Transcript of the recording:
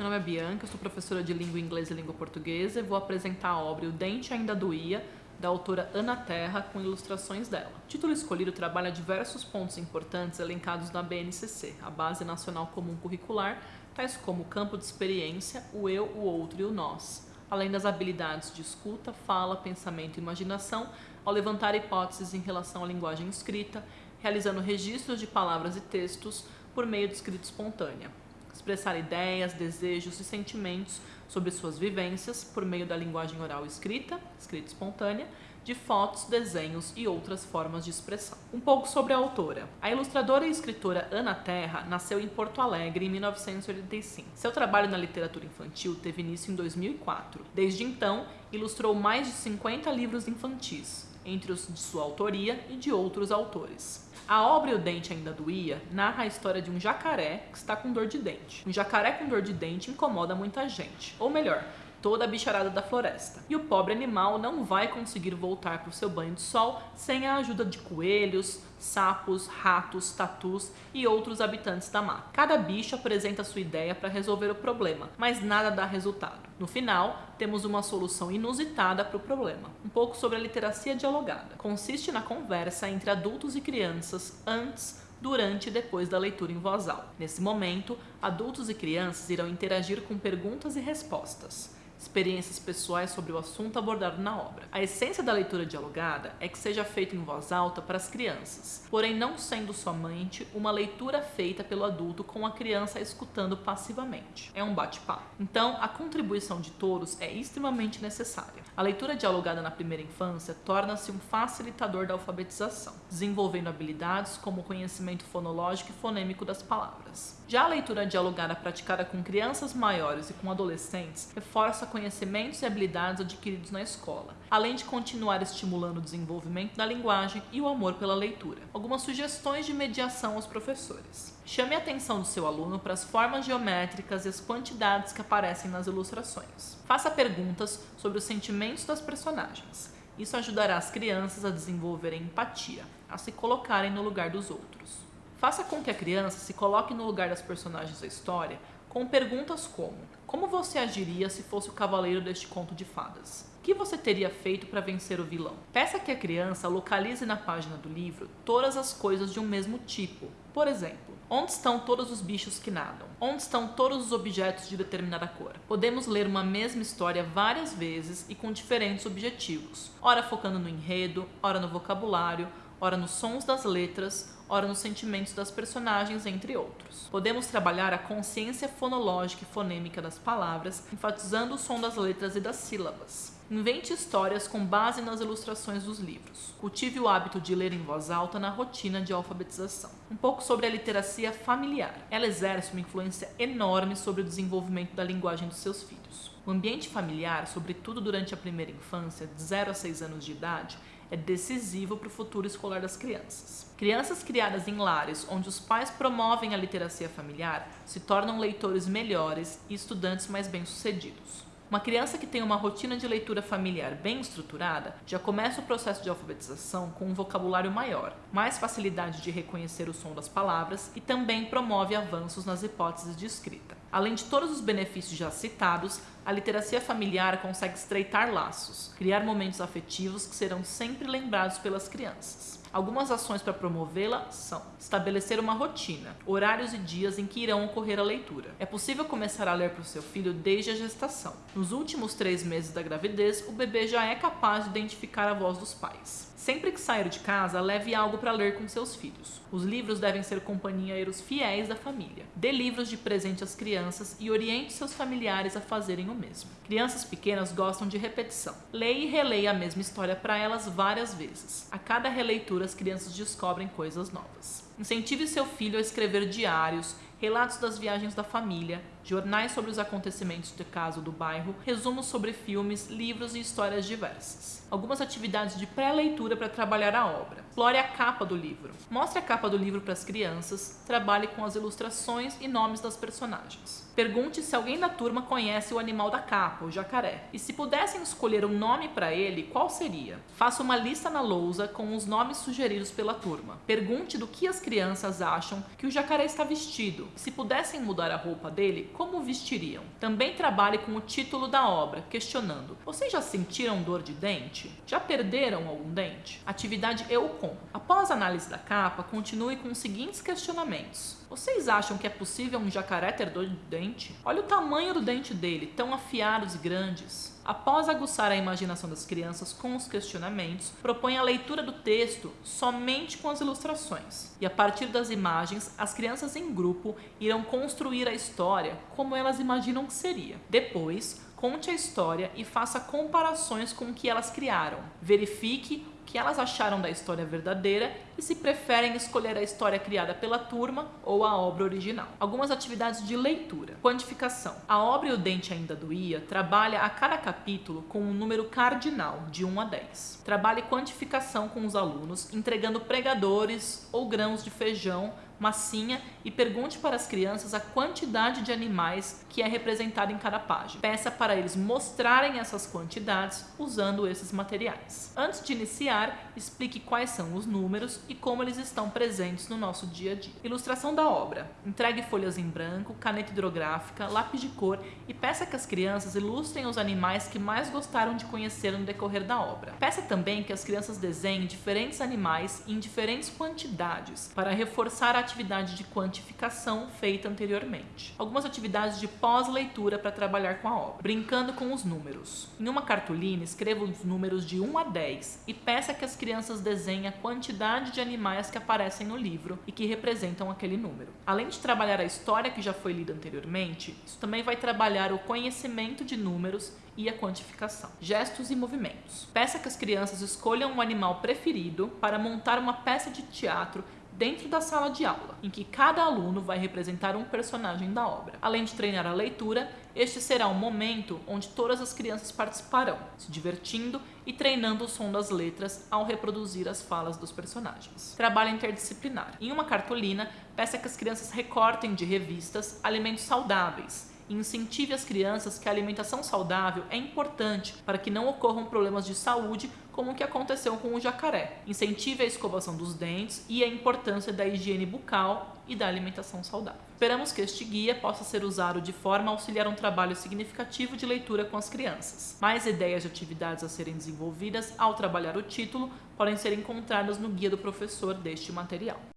meu nome é Bianca, sou professora de língua inglesa e língua portuguesa e vou apresentar a obra O Dente Ainda Doía, da autora Ana Terra, com ilustrações dela. O título escolhido trabalha diversos pontos importantes elencados na BNCC, a Base Nacional Comum Curricular, tais como o campo de experiência, o eu, o outro e o nós, além das habilidades de escuta, fala, pensamento e imaginação, ao levantar hipóteses em relação à linguagem escrita, realizando registros de palavras e textos por meio de escrita espontânea expressar ideias, desejos e sentimentos sobre suas vivências por meio da linguagem oral escrita, escrita espontânea, de fotos, desenhos e outras formas de expressão. Um pouco sobre a autora. A ilustradora e escritora Ana Terra nasceu em Porto Alegre em 1985. Seu trabalho na literatura infantil teve início em 2004. Desde então, ilustrou mais de 50 livros infantis, entre os de sua autoria e de outros autores. A obra o Dente Ainda Doía narra a história de um jacaré que está com dor de dente. Um jacaré com dor de dente incomoda muita gente. Ou melhor, toda a bicharada da floresta. E o pobre animal não vai conseguir voltar para o seu banho de sol sem a ajuda de coelhos, sapos, ratos, tatus e outros habitantes da mata. Cada bicho apresenta sua ideia para resolver o problema, mas nada dá resultado. No final, temos uma solução inusitada para o problema. Um pouco sobre a literacia dialogada. Consiste na conversa entre adultos e crianças antes, durante e depois da leitura em voz alta. Nesse momento, adultos e crianças irão interagir com perguntas e respostas experiências pessoais sobre o assunto abordado na obra. A essência da leitura dialogada é que seja feita em voz alta para as crianças, porém não sendo somente uma leitura feita pelo adulto com a criança escutando passivamente. É um bate-papo. Então, a contribuição de todos é extremamente necessária. A leitura dialogada na primeira infância torna-se um facilitador da alfabetização, desenvolvendo habilidades como o conhecimento fonológico e fonêmico das palavras. Já a leitura dialogada praticada com crianças maiores e com adolescentes reforça conhecimentos e habilidades adquiridos na escola, além de continuar estimulando o desenvolvimento da linguagem e o amor pela leitura. Algumas sugestões de mediação aos professores. Chame a atenção do seu aluno para as formas geométricas e as quantidades que aparecem nas ilustrações. Faça perguntas sobre os sentimentos das personagens. Isso ajudará as crianças a desenvolverem empatia, a se colocarem no lugar dos outros. Faça com que a criança se coloque no lugar das personagens da história com perguntas como: Como você agiria se fosse o cavaleiro deste conto de fadas? O que você teria feito para vencer o vilão? Peça que a criança localize na página do livro todas as coisas de um mesmo tipo. Por exemplo, onde estão todos os bichos que nadam? Onde estão todos os objetos de determinada cor? Podemos ler uma mesma história várias vezes e com diferentes objetivos, ora focando no enredo, ora no vocabulário, ora nos sons das letras, ora nos sentimentos das personagens, entre outros. Podemos trabalhar a consciência fonológica e fonêmica das palavras, enfatizando o som das letras e das sílabas. Invente histórias com base nas ilustrações dos livros. Cultive o hábito de ler em voz alta na rotina de alfabetização. Um pouco sobre a literacia familiar. Ela exerce uma influência enorme sobre o desenvolvimento da linguagem dos seus filhos. O ambiente familiar, sobretudo durante a primeira infância, de 0 a 6 anos de idade, é decisivo para o futuro escolar das crianças. Crianças criadas em lares onde os pais promovem a literacia familiar se tornam leitores melhores e estudantes mais bem-sucedidos. Uma criança que tem uma rotina de leitura familiar bem estruturada já começa o processo de alfabetização com um vocabulário maior, mais facilidade de reconhecer o som das palavras e também promove avanços nas hipóteses de escrita. Além de todos os benefícios já citados, a literacia familiar consegue estreitar laços, criar momentos afetivos que serão sempre lembrados pelas crianças. Algumas ações para promovê-la são estabelecer uma rotina, horários e dias em que irão ocorrer a leitura. É possível começar a ler para o seu filho desde a gestação. Nos últimos três meses da gravidez, o bebê já é capaz de identificar a voz dos pais. Sempre que sair de casa, leve algo para ler com seus filhos. Os livros devem ser companheiros fiéis da família. Dê livros de presente às crianças e oriente seus familiares a fazerem o mesmo. Crianças pequenas gostam de repetição. Leia e releia a mesma história para elas várias vezes. A cada releitura, as crianças descobrem coisas novas. Incentive seu filho a escrever diários, relatos das viagens da família, jornais sobre os acontecimentos de caso do bairro, resumos sobre filmes, livros e histórias diversas. Algumas atividades de pré-leitura para trabalhar a obra. Explore a capa do livro. Mostre a capa do livro para as crianças, trabalhe com as ilustrações e nomes das personagens. Pergunte se alguém da turma conhece o animal da capa, o jacaré. E se pudessem escolher um nome para ele, qual seria? Faça uma lista na lousa com os nomes sugeridos pela turma. Pergunte do que as crianças acham que o jacaré está vestido. Se pudessem mudar a roupa dele, como vestiriam. Também trabalhe com o título da obra, questionando: Vocês já sentiram dor de dente? Já perderam algum dente? Atividade Eu Com. Após a análise da capa, continue com os seguintes questionamentos. Vocês acham que é possível um jacaré ter dor de dente? Olha o tamanho do dente dele, tão afiados e grandes. Após aguçar a imaginação das crianças com os questionamentos, propõe a leitura do texto somente com as ilustrações. E a partir das imagens, as crianças em grupo irão construir a história como elas imaginam que seria. Depois, conte a história e faça comparações com o que elas criaram. Verifique que elas acharam da história verdadeira e se preferem escolher a história criada pela turma ou a obra original. Algumas atividades de leitura. Quantificação. A obra E o Dente Ainda Doía trabalha a cada capítulo com um número cardinal, de 1 a 10. Trabalhe quantificação com os alunos, entregando pregadores ou grãos de feijão massinha e pergunte para as crianças a quantidade de animais que é representada em cada página. Peça para eles mostrarem essas quantidades usando esses materiais. Antes de iniciar, explique quais são os números e como eles estão presentes no nosso dia a dia. Ilustração da obra. Entregue folhas em branco, caneta hidrográfica, lápis de cor e peça que as crianças ilustrem os animais que mais gostaram de conhecer no decorrer da obra. Peça também que as crianças desenhem diferentes animais em diferentes quantidades para reforçar a atividade de quantificação feita anteriormente. Algumas atividades de pós-leitura para trabalhar com a obra. Brincando com os números. Em uma cartolina, escreva os números de 1 a 10 e peça que as crianças desenhem a quantidade de animais que aparecem no livro e que representam aquele número. Além de trabalhar a história que já foi lida anteriormente, isso também vai trabalhar o conhecimento de números e a quantificação. Gestos e movimentos. Peça que as crianças escolham um animal preferido para montar uma peça de teatro dentro da sala de aula, em que cada aluno vai representar um personagem da obra. Além de treinar a leitura, este será um momento onde todas as crianças participarão, se divertindo e treinando o som das letras ao reproduzir as falas dos personagens. Trabalho interdisciplinar. Em uma cartolina, peça que as crianças recortem de revistas alimentos saudáveis e incentive as crianças que a alimentação saudável é importante para que não ocorram problemas de saúde como o que aconteceu com o jacaré. Incentive a escovação dos dentes e a importância da higiene bucal e da alimentação saudável. Esperamos que este guia possa ser usado de forma a auxiliar um trabalho significativo de leitura com as crianças. Mais ideias de atividades a serem desenvolvidas ao trabalhar o título podem ser encontradas no guia do professor deste material.